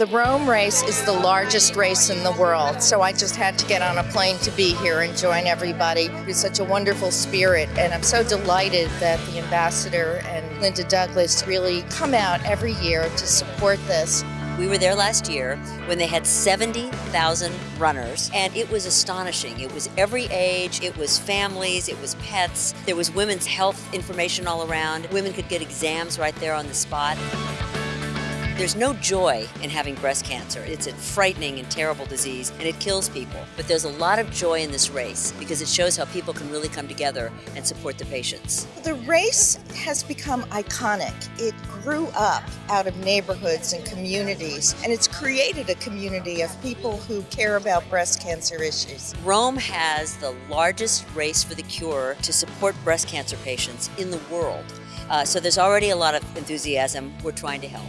The Rome race is the largest race in the world, so I just had to get on a plane to be here and join everybody. It's such a wonderful spirit, and I'm so delighted that the ambassador and Linda Douglas really come out every year to support this. We were there last year when they had 70,000 runners, and it was astonishing. It was every age, it was families, it was pets, there was women's health information all around. Women could get exams right there on the spot. There's no joy in having breast cancer. It's a frightening and terrible disease, and it kills people. But there's a lot of joy in this race because it shows how people can really come together and support the patients. The race has become iconic. It grew up out of neighborhoods and communities, and it's created a community of people who care about breast cancer issues. Rome has the largest race for the cure to support breast cancer patients in the world. Uh, so there's already a lot of enthusiasm. We're trying to help.